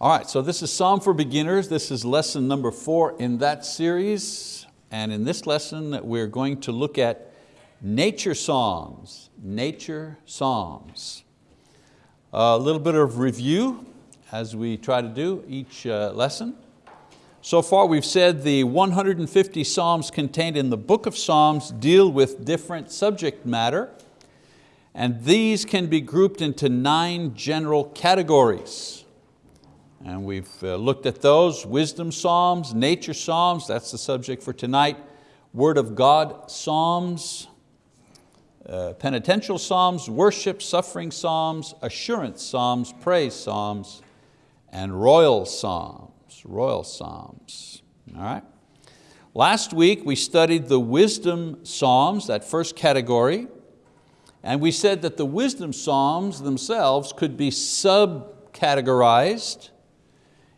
All right, so this is Psalm for Beginners. This is lesson number four in that series. And in this lesson, we're going to look at nature psalms, nature psalms. A little bit of review as we try to do each uh, lesson. So far we've said the 150 Psalms contained in the book of Psalms deal with different subject matter and these can be grouped into nine general categories. And we've uh, looked at those, wisdom psalms, nature psalms, that's the subject for tonight, word of God psalms, uh, penitential psalms, worship, suffering psalms, assurance psalms, praise psalms, and royal psalms royal psalms, all right? Last week we studied the wisdom psalms, that first category, and we said that the wisdom psalms themselves could be subcategorized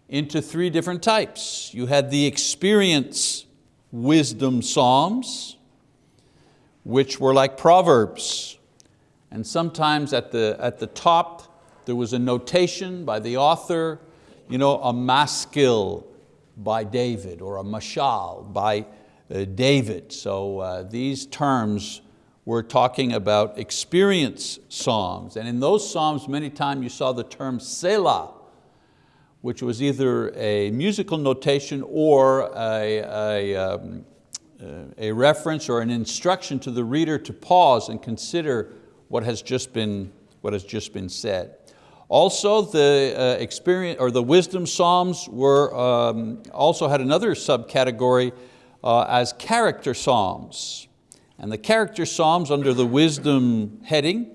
into three different types. You had the experience wisdom psalms, which were like proverbs. And sometimes at the, at the top, there was a notation by the author you know, a maskil by David or a mashal by uh, David. So uh, these terms we're talking about experience psalms. And in those psalms, many times you saw the term Selah, which was either a musical notation or a, a, um, a reference or an instruction to the reader to pause and consider what has just been, what has just been said. Also, the uh, experience or the wisdom psalms were um, also had another subcategory uh, as character psalms. And the character psalms under the wisdom heading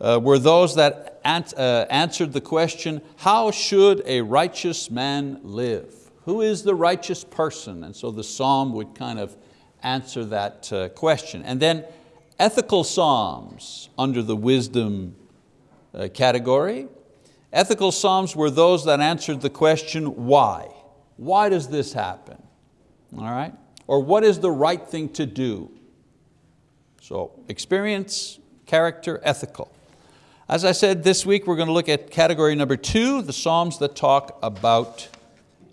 uh, were those that answered the question, how should a righteous man live? Who is the righteous person? And so the psalm would kind of answer that uh, question. And then ethical psalms under the wisdom uh, category Ethical Psalms were those that answered the question, why? Why does this happen? All right? Or what is the right thing to do? So experience, character, ethical. As I said, this week we're going to look at category number two, the Psalms that talk about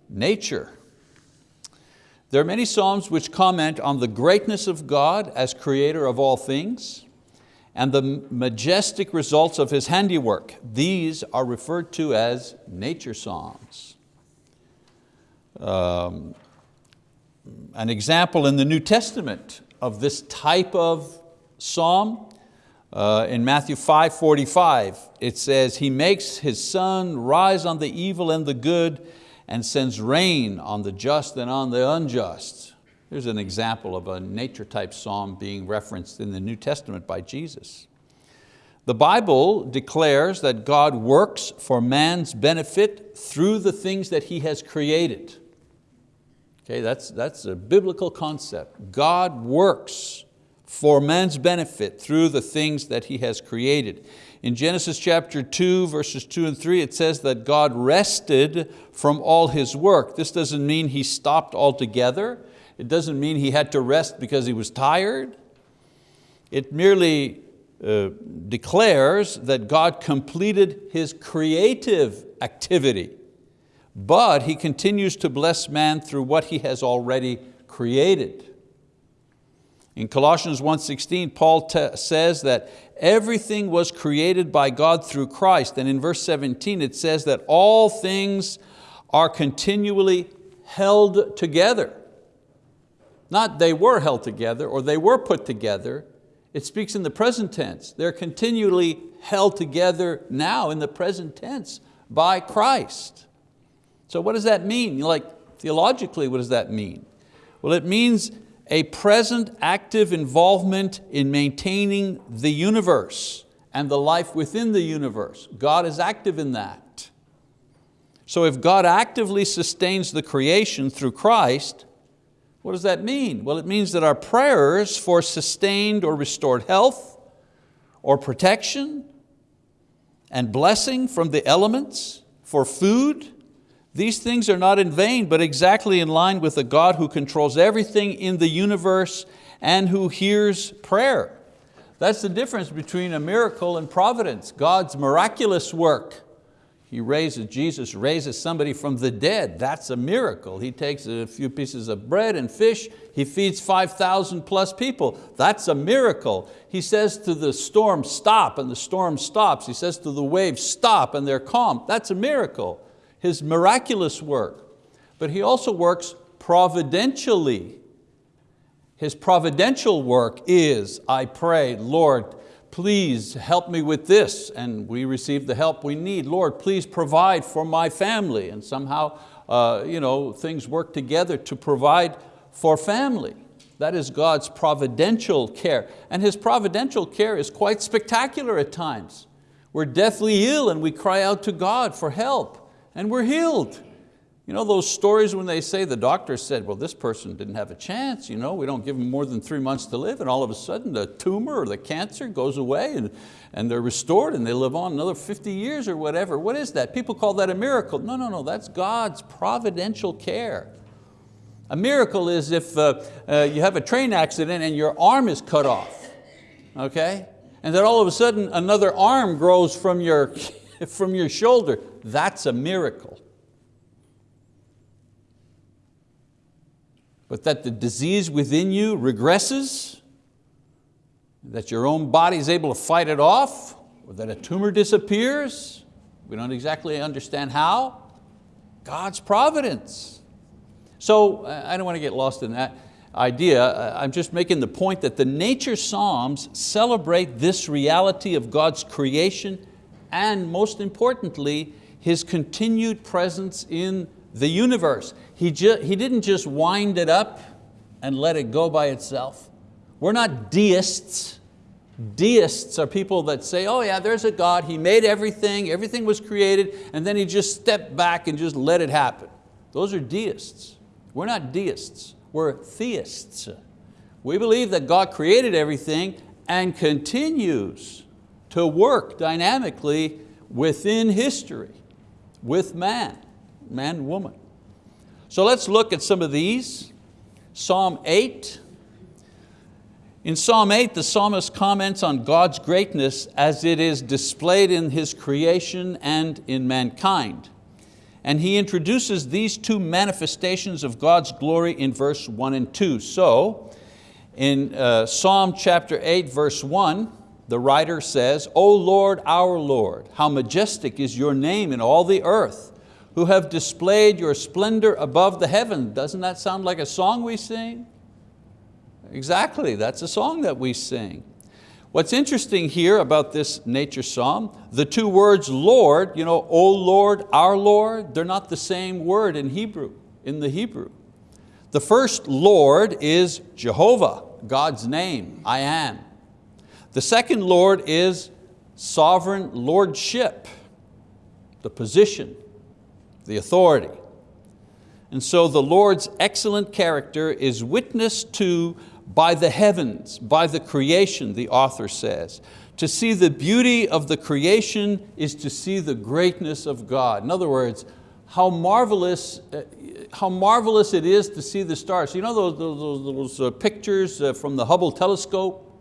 nature. There are many Psalms which comment on the greatness of God as creator of all things and the majestic results of His handiwork. These are referred to as nature Psalms. Um, an example in the New Testament of this type of psalm, uh, in Matthew 5:45, it says, He makes His sun rise on the evil and the good and sends rain on the just and on the unjust. Here's an example of a nature type psalm being referenced in the New Testament by Jesus. The Bible declares that God works for man's benefit through the things that He has created. Okay, that's, that's a biblical concept. God works for man's benefit through the things that He has created. In Genesis chapter 2, verses 2 and 3, it says that God rested from all His work. This doesn't mean He stopped altogether. It doesn't mean he had to rest because he was tired. It merely uh, declares that God completed His creative activity, but He continues to bless man through what He has already created. In Colossians 1.16, Paul says that everything was created by God through Christ, and in verse 17 it says that all things are continually held together not they were held together or they were put together. It speaks in the present tense. They're continually held together now in the present tense by Christ. So what does that mean? Like theologically, what does that mean? Well, it means a present active involvement in maintaining the universe and the life within the universe. God is active in that. So if God actively sustains the creation through Christ, what does that mean? Well, it means that our prayers for sustained or restored health or protection and blessing from the elements, for food, these things are not in vain, but exactly in line with the God who controls everything in the universe and who hears prayer. That's the difference between a miracle and providence, God's miraculous work He raises, Jesus raises somebody from the dead. That's a miracle. He takes a few pieces of bread and fish, he feeds 5,000 plus people. That's a miracle. He says to the storm, stop, and the storm stops. He says to the waves, stop, and they're calm. That's a miracle. His miraculous work. But He also works providentially. His providential work is, I pray, Lord, please help me with this, and we receive the help we need. Lord, please provide for my family, and somehow uh, you know, things work together to provide for family. That is God's providential care. And His providential care is quite spectacular at times. We're deathly ill and we cry out to God for help, and we're healed. You know those stories when they say the doctor said, well, this person didn't have a chance, you know, we don't give them more than three months to live, and all of a sudden the tumor or the cancer goes away and, and they're restored and they live on another 50 years or whatever. What is that? People call that a miracle. No, no, no, that's God's providential care. A miracle is if uh, uh, you have a train accident and your arm is cut off, okay? And then all of a sudden another arm grows from your, from your shoulder. That's a miracle. but that the disease within you regresses, that your own body is able to fight it off, or that a tumor disappears. We don't exactly understand how. God's providence. So uh, I don't want to get lost in that idea. Uh, I'm just making the point that the nature Psalms celebrate this reality of God's creation and most importantly, His continued presence in the universe. He, he didn't just wind it up and let it go by itself. We're not deists. Deists are people that say, oh yeah, there's a God, He made everything, everything was created, and then He just stepped back and just let it happen. Those are deists. We're not deists, we're theists. We believe that God created everything and continues to work dynamically within history, with man man woman. So let's look at some of these. Psalm 8. In Psalm 8, the psalmist comments on God's greatness as it is displayed in His creation and in mankind. And he introduces these two manifestations of God's glory in verse one and two. So, in uh, Psalm chapter 8, verse 1, the writer says, O Lord, our Lord, how majestic is your name in all the earth who have displayed your splendor above the heaven. Doesn't that sound like a song we sing? Exactly, that's a song that we sing. What's interesting here about this nature psalm, the two words Lord, you know, O Lord, our Lord, they're not the same word in Hebrew, in the Hebrew. The first Lord is Jehovah, God's name, I am. The second Lord is sovereign lordship, the position, the authority. And so the Lord's excellent character is witnessed to by the heavens, by the creation, the author says. To see the beauty of the creation is to see the greatness of God. In other words, how marvelous, uh, how marvelous it is to see the stars. You know those, those, those uh, pictures uh, from the Hubble telescope?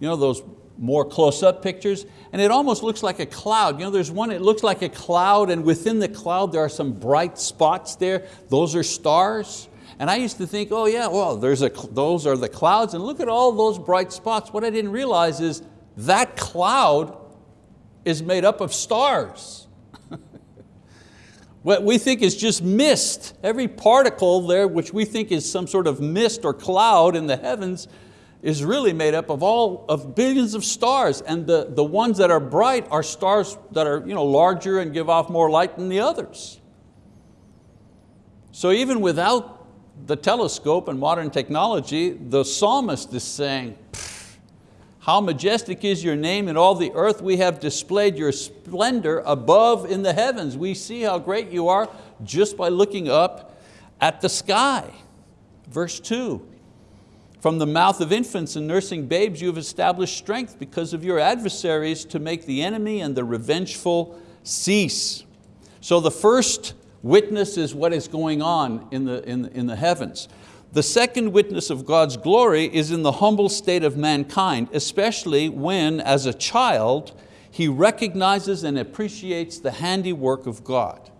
You know those more close-up pictures, and it almost looks like a cloud. You know, there's one, it looks like a cloud, and within the cloud there are some bright spots there. Those are stars. And I used to think, oh yeah, well, there's a, those are the clouds, and look at all those bright spots. What I didn't realize is that cloud is made up of stars. what we think is just mist, every particle there, which we think is some sort of mist or cloud in the heavens, is really made up of all of billions of stars and the, the ones that are bright are stars that are you know, larger and give off more light than the others. So even without the telescope and modern technology, the psalmist is saying, how majestic is your name in all the earth. We have displayed your splendor above in the heavens. We see how great you are just by looking up at the sky. Verse two, from the mouth of infants and nursing babes you have established strength because of your adversaries to make the enemy and the revengeful cease. So the first witness is what is going on in the, in, in the heavens. The second witness of God's glory is in the humble state of mankind, especially when, as a child, he recognizes and appreciates the handiwork of God.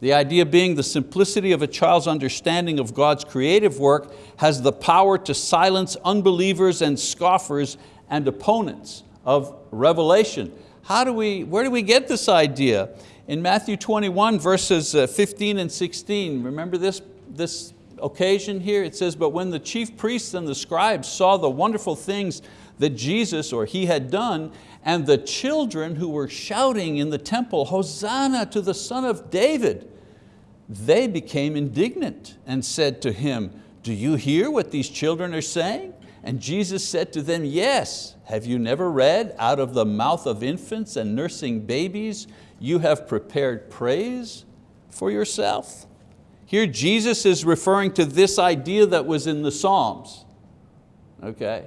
The idea being the simplicity of a child's understanding of God's creative work has the power to silence unbelievers and scoffers and opponents of revelation. How do we, where do we get this idea? In Matthew 21 verses uh, 15 and 16, remember this, this occasion here? It says, but when the chief priests and the scribes saw the wonderful things that Jesus or he had done, and the children who were shouting in the temple, Hosanna to the son of David, they became indignant and said to him, do you hear what these children are saying? And Jesus said to them, yes, have you never read, out of the mouth of infants and nursing babies, you have prepared praise for yourself? Here Jesus is referring to this idea that was in the Psalms. Okay,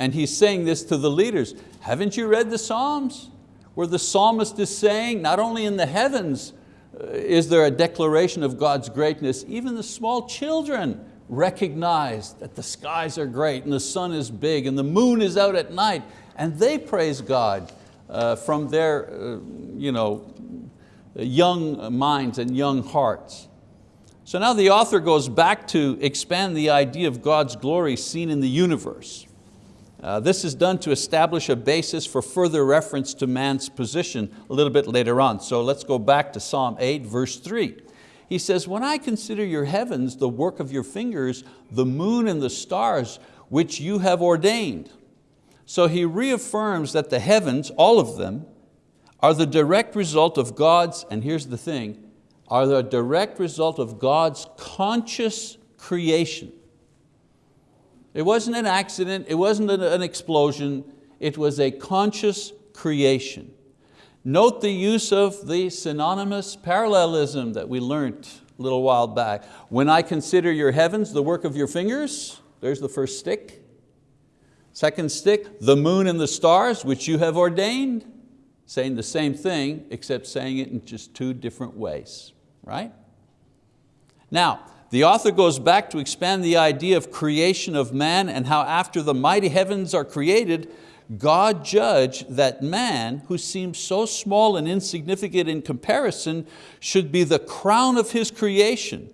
and he's saying this to the leaders. Haven't you read the Psalms? Where the psalmist is saying, not only in the heavens uh, is there a declaration of God's greatness, even the small children recognize that the skies are great and the sun is big and the moon is out at night and they praise God uh, from their uh, you know, young minds and young hearts. So now the author goes back to expand the idea of God's glory seen in the universe. Uh, this is done to establish a basis for further reference to man's position a little bit later on. So let's go back to Psalm 8, verse 3. He says, when I consider your heavens, the work of your fingers, the moon and the stars, which you have ordained. So he reaffirms that the heavens, all of them, are the direct result of God's, and here's the thing, are the direct result of God's conscious creation. It wasn't an accident, it wasn't an explosion, it was a conscious creation. Note the use of the synonymous parallelism that we learned a little while back. When I consider your heavens, the work of your fingers, there's the first stick. Second stick, the moon and the stars, which you have ordained, saying the same thing, except saying it in just two different ways, right? Now, the author goes back to expand the idea of creation of man and how after the mighty heavens are created, God judged that man, who seems so small and insignificant in comparison, should be the crown of his creation.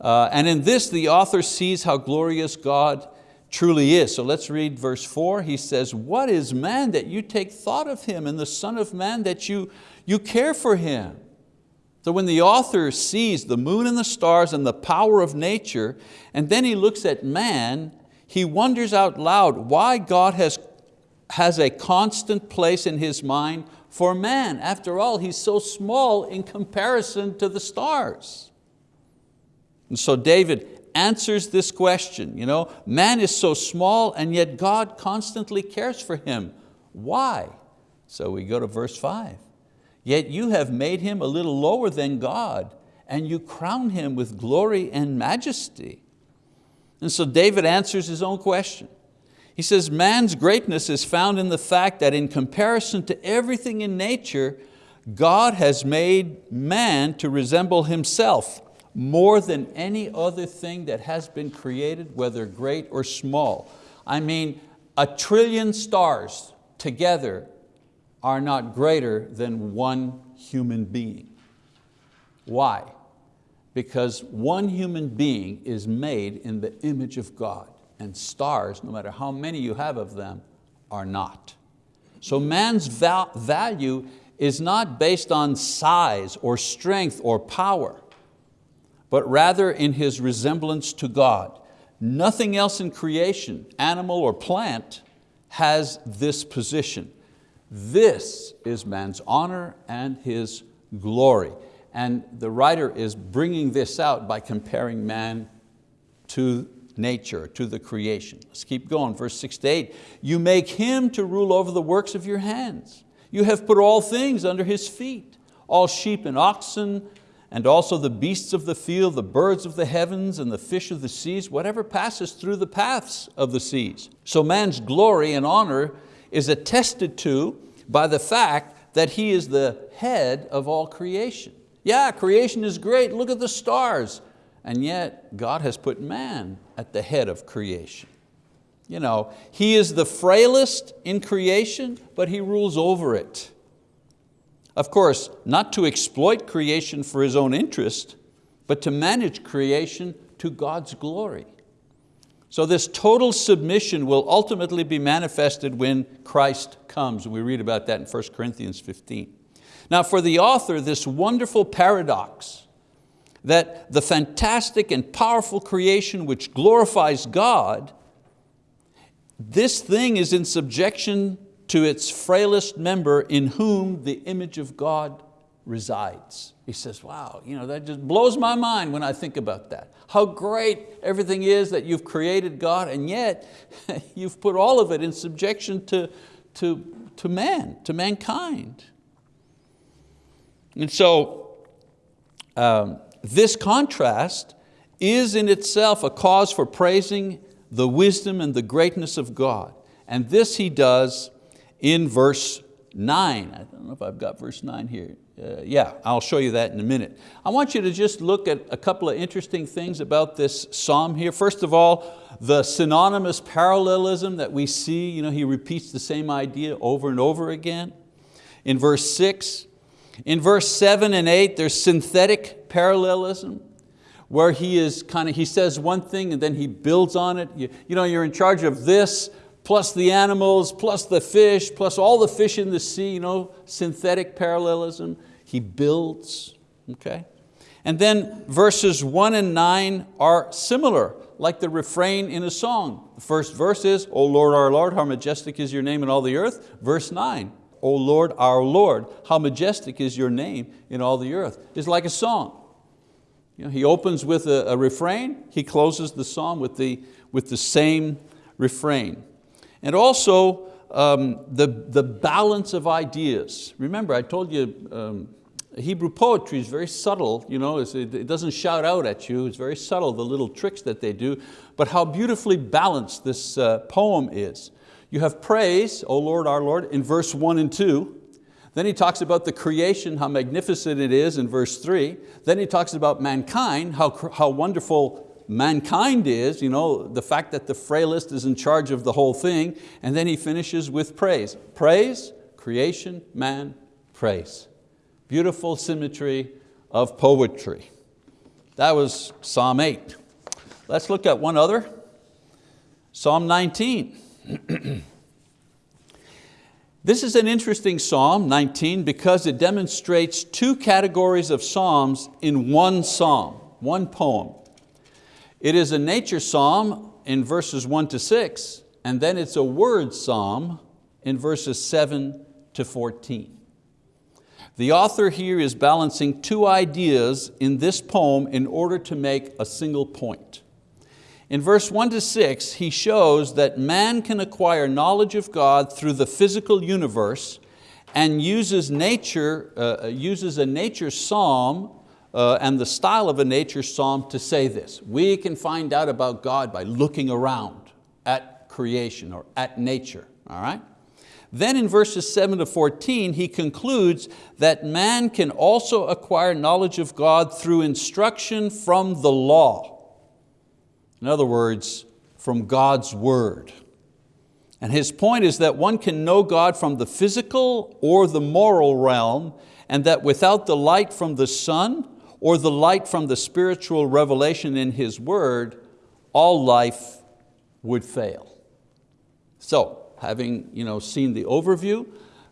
Uh, and in this, the author sees how glorious God truly is. So let's read verse four. He says, what is man that you take thought of him and the son of man that you, you care for him? So when the author sees the moon and the stars and the power of nature, and then he looks at man, he wonders out loud why God has, has a constant place in his mind for man. After all, he's so small in comparison to the stars. And so David answers this question. You know, man is so small and yet God constantly cares for him. Why? So we go to verse five. Yet you have made him a little lower than God and you crown him with glory and majesty. And so David answers his own question. He says, man's greatness is found in the fact that in comparison to everything in nature, God has made man to resemble himself more than any other thing that has been created, whether great or small. I mean, a trillion stars together are not greater than one human being. Why? Because one human being is made in the image of God and stars, no matter how many you have of them, are not. So man's val value is not based on size or strength or power, but rather in his resemblance to God. Nothing else in creation, animal or plant, has this position. This is man's honor and his glory. And the writer is bringing this out by comparing man to nature, to the creation. Let's keep going, verse six to eight. You make him to rule over the works of your hands. You have put all things under his feet, all sheep and oxen, and also the beasts of the field, the birds of the heavens, and the fish of the seas, whatever passes through the paths of the seas. So man's glory and honor is attested to by the fact that he is the head of all creation. Yeah, creation is great, look at the stars. And yet God has put man at the head of creation. You know, he is the frailest in creation, but he rules over it. Of course, not to exploit creation for his own interest, but to manage creation to God's glory. So this total submission will ultimately be manifested when Christ comes. We read about that in 1 Corinthians 15. Now for the author, this wonderful paradox that the fantastic and powerful creation which glorifies God, this thing is in subjection to its frailest member in whom the image of God resides. He says, wow, you know, that just blows my mind when I think about that. How great everything is that you've created God and yet you've put all of it in subjection to, to, to man, to mankind. And so um, this contrast is in itself a cause for praising the wisdom and the greatness of God. And this he does in verse nine. I don't know if I've got verse nine here. Uh, yeah, I'll show you that in a minute. I want you to just look at a couple of interesting things about this psalm here. First of all, the synonymous parallelism that we see, you know, he repeats the same idea over and over again. In verse six, in verse seven and eight, there's synthetic parallelism where he is kind of, he says one thing and then he builds on it. You, you know, you're in charge of this, plus the animals, plus the fish, plus all the fish in the sea, you know, synthetic parallelism. He builds, okay? And then verses one and nine are similar, like the refrain in a song. The first verse is, O Lord, our Lord, how majestic is your name in all the earth. Verse nine, O Lord, our Lord, how majestic is your name in all the earth. It's like a song. You know, he opens with a, a refrain, he closes the psalm with the, with the same refrain. And also um, the, the balance of ideas. Remember, I told you um, Hebrew poetry is very subtle, you know, it doesn't shout out at you, it's very subtle, the little tricks that they do, but how beautifully balanced this uh, poem is. You have praise, O Lord, our Lord, in verse one and two. Then he talks about the creation, how magnificent it is in verse three. Then he talks about mankind, how, how wonderful mankind is, you know, the fact that the frailest is in charge of the whole thing, and then he finishes with praise. Praise, creation, man, praise. Beautiful symmetry of poetry. That was Psalm 8. Let's look at one other. Psalm 19. this is an interesting Psalm 19 because it demonstrates two categories of Psalms in one Psalm, one poem. It is a nature psalm in verses one to six, and then it's a word psalm in verses seven to 14. The author here is balancing two ideas in this poem in order to make a single point. In verse one to six, he shows that man can acquire knowledge of God through the physical universe and uses, nature, uh, uses a nature psalm uh, and the style of a nature psalm to say this. We can find out about God by looking around at creation or at nature, all right? Then in verses seven to 14, he concludes that man can also acquire knowledge of God through instruction from the law. In other words, from God's word. And his point is that one can know God from the physical or the moral realm and that without the light from the sun or the light from the spiritual revelation in His word, all life would fail. So, having you know, seen the overview,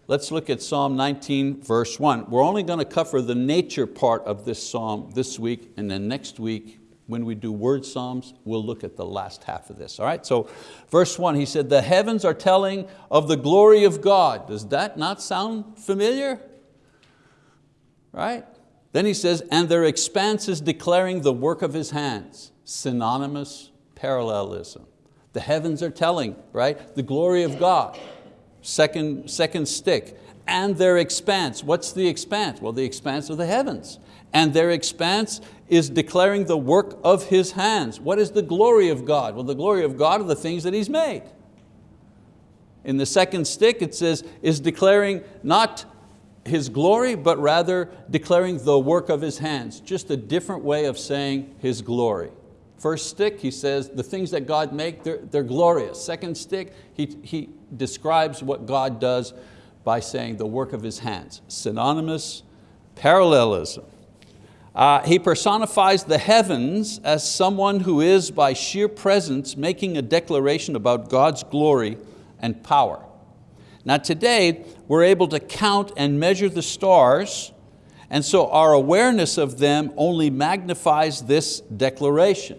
let's look at Psalm 19 verse one. We're only going to cover the nature part of this Psalm this week and then next week when we do word Psalms, we'll look at the last half of this. All right, so verse one, he said, the heavens are telling of the glory of God. Does that not sound familiar? Right? Then he says, and their expanse is declaring the work of his hands. Synonymous parallelism. The heavens are telling, right? The glory of God. Second, second stick. And their expanse. What's the expanse? Well, the expanse of the heavens. And their expanse is declaring the work of His hands. What is the glory of God? Well, the glory of God are the things that He's made. In the second stick it says, is declaring not his glory, but rather declaring the work of his hands. Just a different way of saying his glory. First stick, he says, the things that God make, they're, they're glorious. Second stick, he, he describes what God does by saying the work of His hands. Synonymous, parallelism. Uh, he personifies the heavens as someone who is by sheer presence making a declaration about God's glory and power. Now today, we're able to count and measure the stars, and so our awareness of them only magnifies this declaration.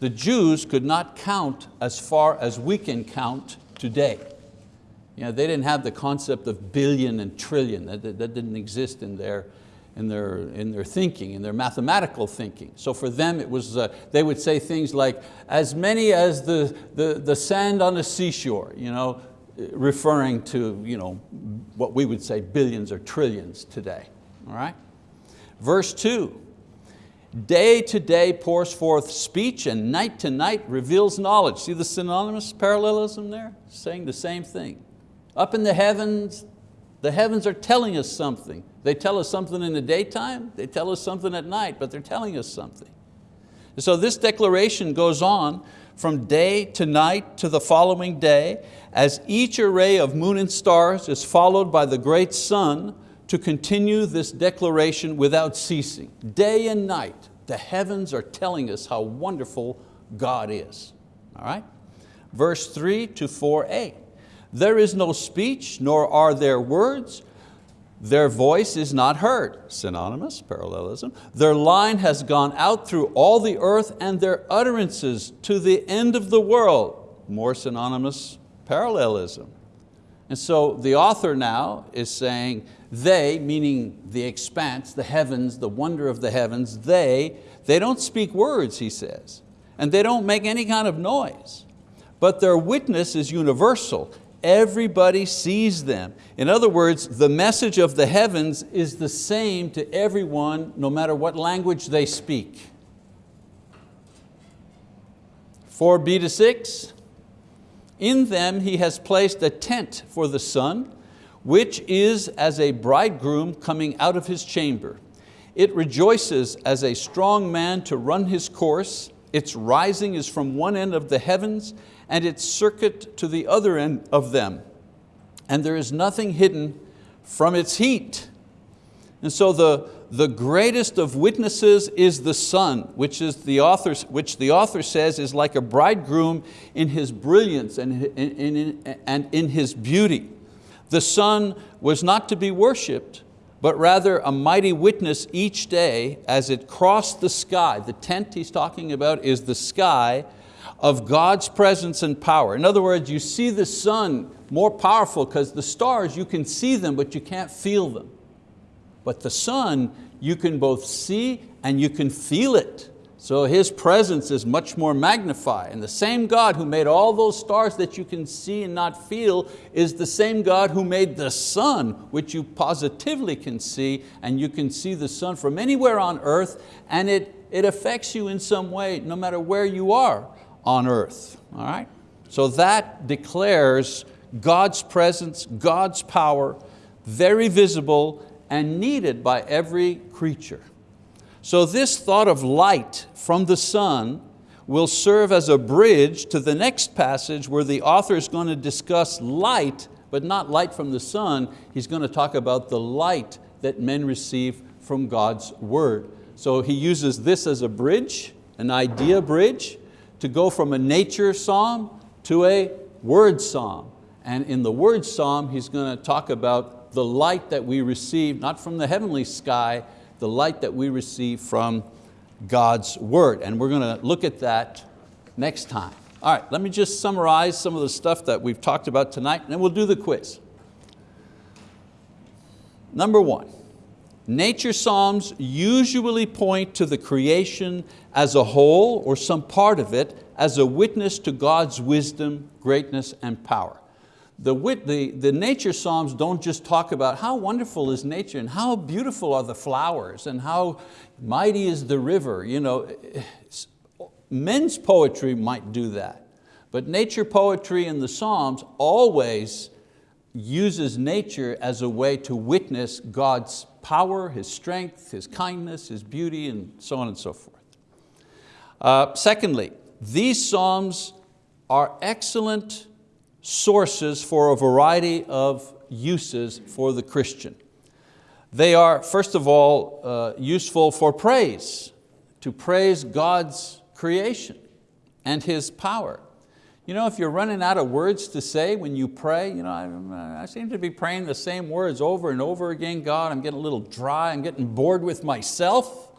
The Jews could not count as far as we can count today. You know, they didn't have the concept of billion and trillion, that, that, that didn't exist in their, in their, in their thinking, in their mathematical thinking. So for them it was, uh, they would say things like, as many as the, the, the sand on the seashore, you know, referring to you know, what we would say billions or trillions today, all right? Verse two, Day to day pours forth speech and night to night reveals knowledge. See the synonymous parallelism there? Saying the same thing. Up in the heavens, the heavens are telling us something. They tell us something in the daytime, they tell us something at night, but they're telling us something. So this declaration goes on from day to night to the following day, as each array of moon and stars is followed by the great sun to continue this declaration without ceasing. Day and night, the heavens are telling us how wonderful God is. All right? Verse three to 4a. There is no speech, nor are there words. Their voice is not heard, synonymous, parallelism. Their line has gone out through all the earth and their utterances to the end of the world, more synonymous, parallelism. And so the author now is saying, they, meaning the expanse, the heavens, the wonder of the heavens, they, they don't speak words, he says, and they don't make any kind of noise, but their witness is universal. Everybody sees them. In other words, the message of the heavens is the same to everyone, no matter what language they speak. 4b to 6, in them he has placed a tent for the sun, which is as a bridegroom coming out of his chamber. It rejoices as a strong man to run his course. Its rising is from one end of the heavens and its circuit to the other end of them. And there is nothing hidden from its heat. And so the, the greatest of witnesses is the sun, which, is the author, which the author says is like a bridegroom in his brilliance and in, in, and in his beauty. The sun was not to be worshiped, but rather a mighty witness each day as it crossed the sky. The tent he's talking about is the sky of God's presence and power. In other words, you see the sun more powerful because the stars, you can see them, but you can't feel them. But the sun, you can both see and you can feel it. So His presence is much more magnified. And the same God who made all those stars that you can see and not feel is the same God who made the sun, which you positively can see, and you can see the sun from anywhere on earth, and it, it affects you in some way, no matter where you are on earth. All right? So that declares God's presence, God's power, very visible and needed by every creature. So this thought of light from the sun will serve as a bridge to the next passage where the author is going to discuss light, but not light from the sun. He's going to talk about the light that men receive from God's word. So he uses this as a bridge, an idea bridge, to go from a nature psalm to a word psalm. And in the word psalm, he's going to talk about the light that we receive, not from the heavenly sky, the light that we receive from God's word. And we're going to look at that next time. All right, let me just summarize some of the stuff that we've talked about tonight and then we'll do the quiz. Number one, nature psalms usually point to the creation as a whole or some part of it as a witness to God's wisdom, greatness, and power the, the, the nature psalms don't just talk about how wonderful is nature and how beautiful are the flowers and how mighty is the river. You know, men's poetry might do that, but nature poetry in the Psalms always uses nature as a way to witness God's power, His strength, His kindness, His beauty, and so on and so forth. Uh, secondly, these Psalms are excellent sources for a variety of uses for the Christian. They are, first of all, uh, useful for praise, to praise God's creation and His power. You know, if you're running out of words to say when you pray, you know, I, uh, I, seem to be praying the same words over and over again. God, I'm getting a little dry, I'm getting bored with myself.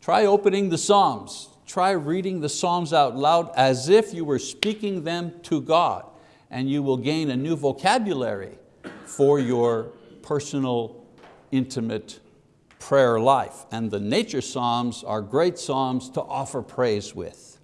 Try opening the Psalms. Try reading the Psalms out loud as if you were speaking them to God and you will gain a new vocabulary for your personal, intimate prayer life. And the nature Psalms are great Psalms to offer praise with.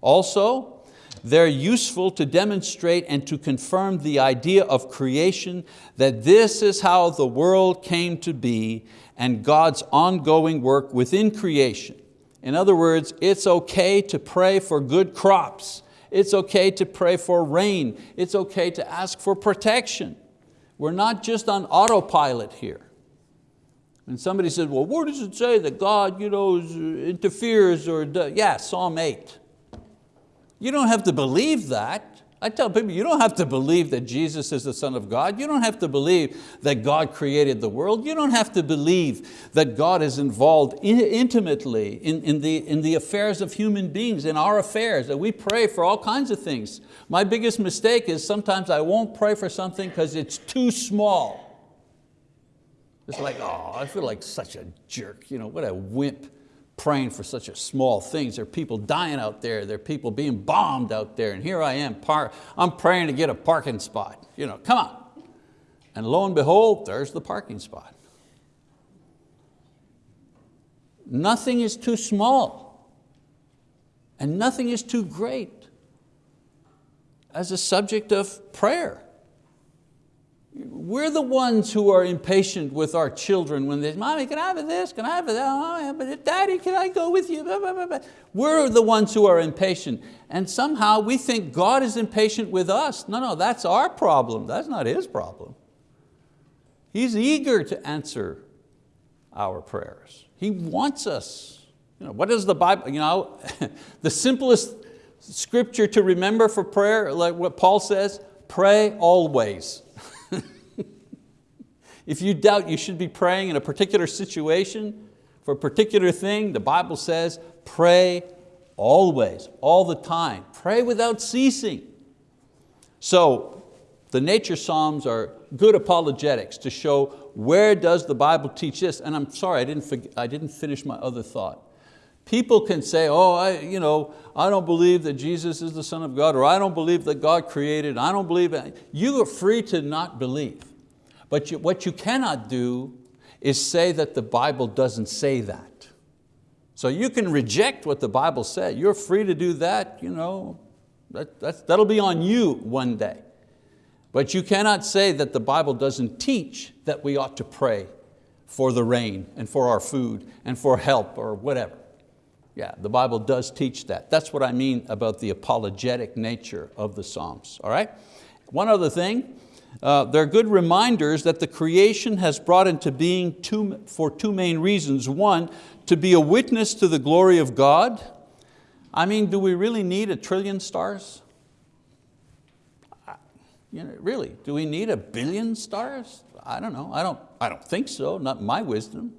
Also, they're useful to demonstrate and to confirm the idea of creation that this is how the world came to be and God's ongoing work within creation. In other words, it's okay to pray for good crops. It's okay to pray for rain. It's okay to ask for protection. We're not just on autopilot here. And somebody said, well, where does it say that God you know, interferes or, does? yeah, Psalm 8. You don't have to believe that. I tell people, you don't have to believe that Jesus is the Son of God. You don't have to believe that God created the world. You don't have to believe that God is involved intimately in, in, the, in the affairs of human beings, in our affairs, that we pray for all kinds of things. My biggest mistake is sometimes I won't pray for something because it's too small. It's like, oh, I feel like such a jerk, you know, what a wimp praying for such a small things. There are people dying out there. There are people being bombed out there. And here I am, I'm praying to get a parking spot. You know, come on. And lo and behold, there's the parking spot. Nothing is too small and nothing is too great as a subject of prayer. We're the ones who are impatient with our children when they, say, mommy, can I have this? Can I have that? Oh, but uh, daddy, can I go with you? We're the ones who are impatient. And somehow we think God is impatient with us. No, no, that's our problem. That's not His problem. He's eager to answer our prayers. He wants us. You know, what is the Bible? You know, the simplest scripture to remember for prayer, like what Paul says, pray always. If you doubt you should be praying in a particular situation, for a particular thing, the Bible says, pray always, all the time. Pray without ceasing. So the nature Psalms are good apologetics to show where does the Bible teach this, and I'm sorry, I didn't, I didn't finish my other thought. People can say, oh, I, you know, I don't believe that Jesus is the Son of God, or I don't believe that God created, I don't believe, that. you are free to not believe. But you, what you cannot do is say that the Bible doesn't say that. So you can reject what the Bible said. You're free to do that. You know, that, that'll be on you one day. But you cannot say that the Bible doesn't teach that we ought to pray for the rain and for our food and for help or whatever. Yeah, the Bible does teach that. That's what I mean about the apologetic nature of the Psalms, all right? One other thing, uh, they're good reminders that the creation has brought into being two, for two main reasons. One, to be a witness to the glory of God. I mean, do we really need a trillion stars? You know, really, do we need a billion stars? I don't know, I don't, I don't think so, not my wisdom.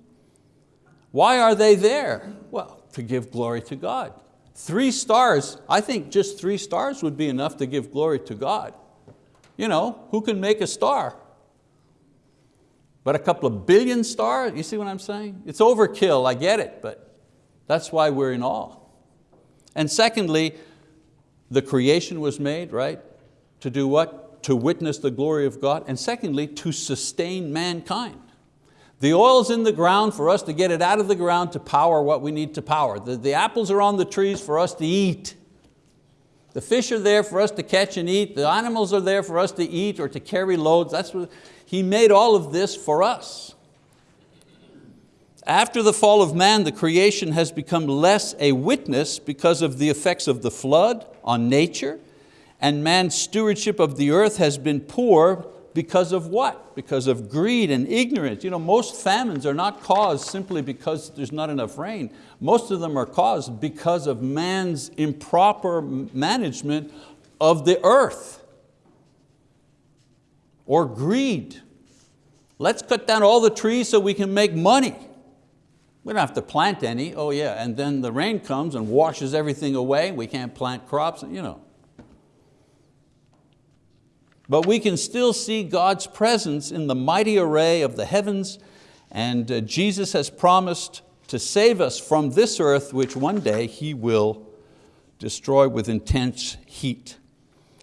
Why are they there? Well, to give glory to God. Three stars, I think just three stars would be enough to give glory to God you know, who can make a star? But a couple of billion stars, you see what I'm saying? It's overkill, I get it, but that's why we're in awe. And secondly, the creation was made, right? To do what? To witness the glory of God. And secondly, to sustain mankind. The oil's in the ground for us to get it out of the ground to power what we need to power. The, the apples are on the trees for us to eat. The fish are there for us to catch and eat. The animals are there for us to eat or to carry loads. That's what, he made all of this for us. After the fall of man, the creation has become less a witness because of the effects of the flood on nature, and man's stewardship of the earth has been poor because of what? Because of greed and ignorance. You know, most famines are not caused simply because there's not enough rain. Most of them are caused because of man's improper management of the earth or greed. Let's cut down all the trees so we can make money. We don't have to plant any, oh yeah, and then the rain comes and washes everything away. We can't plant crops, you know. But we can still see God's presence in the mighty array of the heavens and uh, Jesus has promised to save us from this earth which one day He will destroy with intense heat.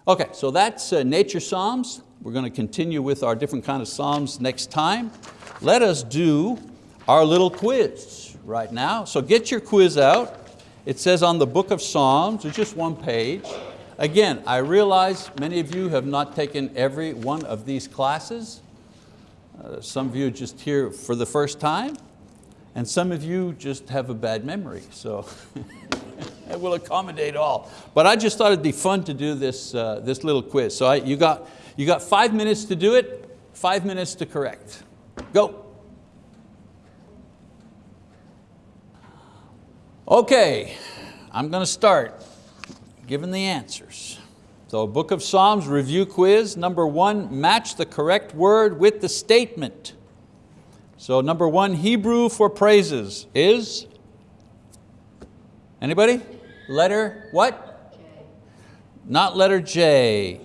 Okay, so that's uh, nature psalms. We're going to continue with our different kind of psalms next time. Let us do our little quiz right now. So get your quiz out. It says on the book of Psalms, it's just one page. Again, I realize many of you have not taken every one of these classes. Uh, some of you just here for the first time, and some of you just have a bad memory, so it will accommodate all. But I just thought it'd be fun to do this, uh, this little quiz. So I, you, got, you got five minutes to do it, five minutes to correct. Go. Okay, I'm going to start given the answers. So Book of Psalms review quiz. Number one, match the correct word with the statement. So number one, Hebrew for praises is? Anybody? Letter what? J. Not letter J. H.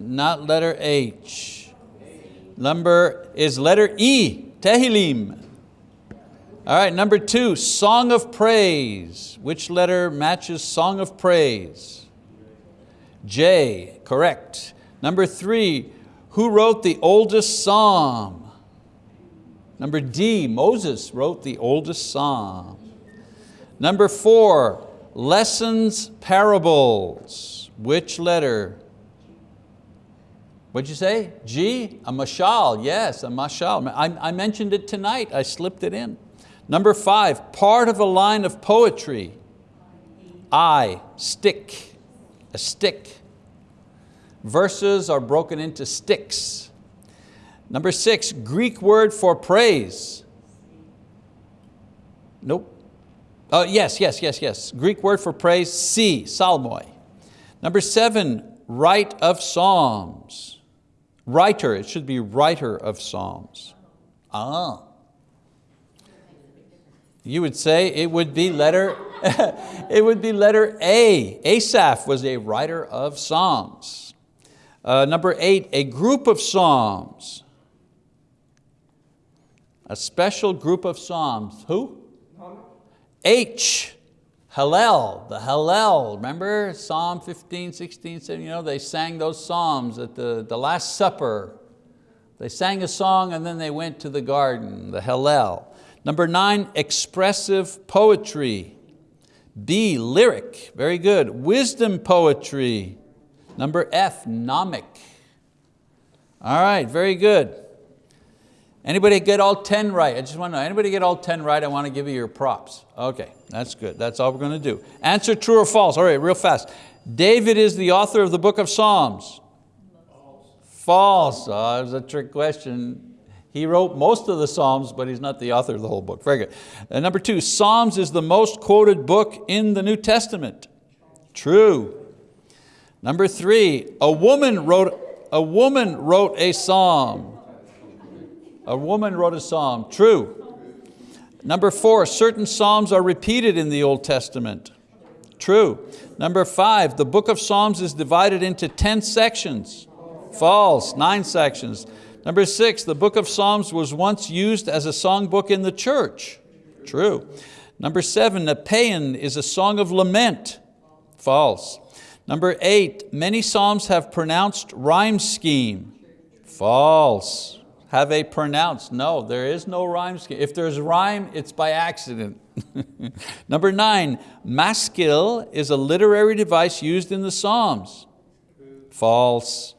Not letter H. Number is letter E, Tehillim. All right, number two, song of praise. Which letter matches song of praise? J, correct. Number three, who wrote the oldest psalm? Number D, Moses wrote the oldest psalm. Number four, lessons, parables. Which letter? What'd you say? G, a mashal, yes, a mashal. I, I mentioned it tonight, I slipped it in. Number five, part of a line of poetry. I, stich, a stich. Verses are broken into stichs. Number six, Greek word for praise. Nope. Uh, yes, yes, yes, yes. Greek word for praise, si, psalmoi. Number seven, write of psalms. Writer, it should be writer of psalms. Ah. You would say it would be letter, it would be letter A. Asaph was a writer of psalms. Uh, number eight, a group of psalms. A special group of psalms. Who? H, Hallel, the Hallel. Remember Psalm 15, 16, 17, you know, they sang those psalms at the, the Last Supper. They sang a song and then they went to the garden, the Hallel. Number nine, expressive poetry. B, lyric, very good. Wisdom poetry. Number F, gnomic. All right, very good. Anybody get all 10 right? I just want to know, anybody get all 10 right? I want to give you your props. Okay, that's good, that's all we're going to do. Answer true or false, all right, real fast. David is the author of the book of Psalms. False. False, oh, that was a trick question. He wrote most of the Psalms, but he's not the author of the whole book. Very good. And uh, number two, Psalms is the most quoted book in the New Testament. True. Number three, a woman wrote, a woman wrote a psalm. A woman wrote a psalm. True. Number four, certain psalms are repeated in the Old Testament. True. Number five, the book of Psalms is divided into 10 sections. False, nine sections. Number six, the book of Psalms was once used as a songbook in the church. True. Number seven, a paean is a song of lament. False. Number eight, many Psalms have pronounced rhyme scheme. False. Have a pronounced, no, there is no rhyme scheme. If there's rhyme, it's by accident. Number nine, maskil is a literary device used in the Psalms. False.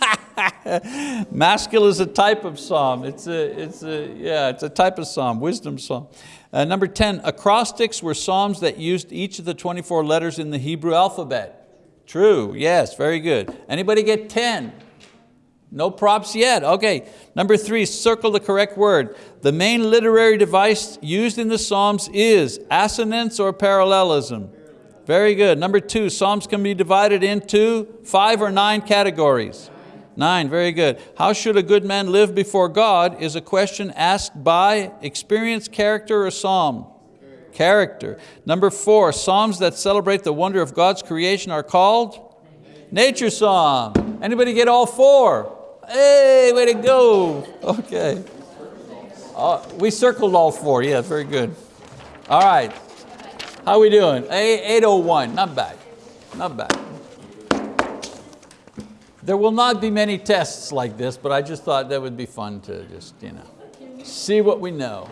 Maskil is a type of psalm. It's a, it's a, yeah, it's a type of psalm, wisdom psalm. Uh, number 10, acrostics were psalms that used each of the 24 letters in the Hebrew alphabet. True, yes, very good. Anybody get 10? No props yet, okay. Number three, circle the correct word. The main literary device used in the Psalms is assonance or parallelism. Very good. Number two, Psalms can be divided into five or nine categories. Nine, very good. How should a good man live before God is a question asked by experience, character, or psalm? Character. Number four, Psalms that celebrate the wonder of God's creation are called? Nature Psalm. Anybody get all four? Hey, way to go. Okay. Uh, we circled all four, yeah, very good. All right, how we doing? A 801, not bad, not bad. There will not be many tests like this, but I just thought that would be fun to just, you know, see what we know.